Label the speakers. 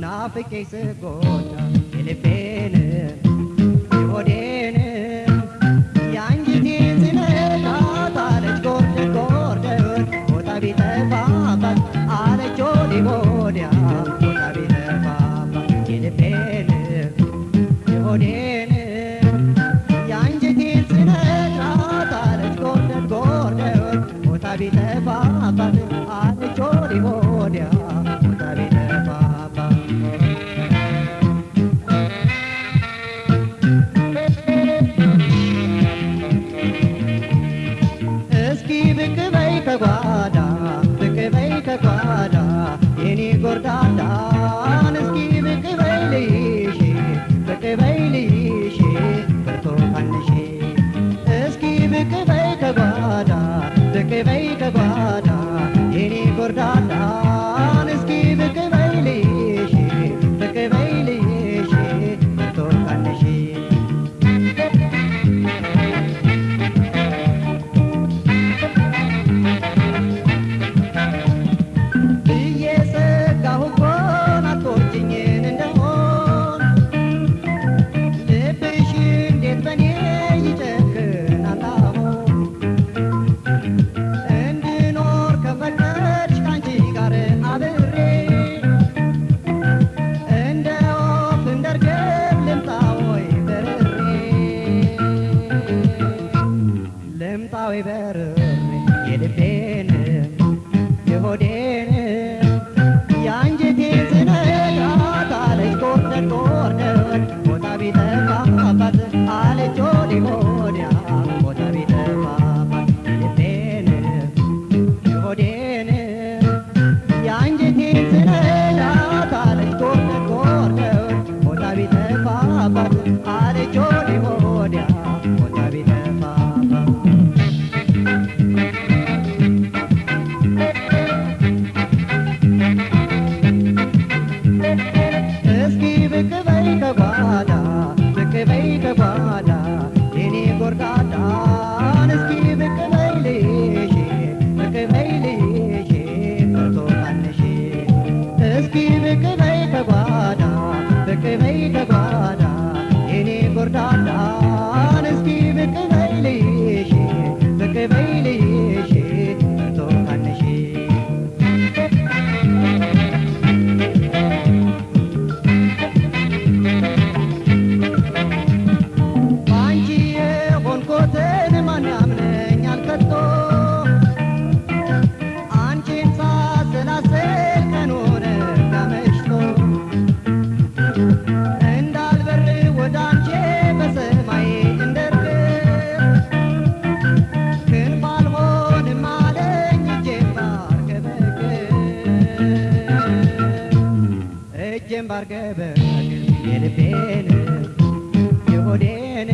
Speaker 1: Nafıkesi gorda, gelip beni, bir odeni, yan gitizine kadar, hiç gorda gorda, o da bir de babat, ale çoli gorda, o da bir de babat, gelip beni, bir. da da amores. ገበናት የልቤን የሆዴን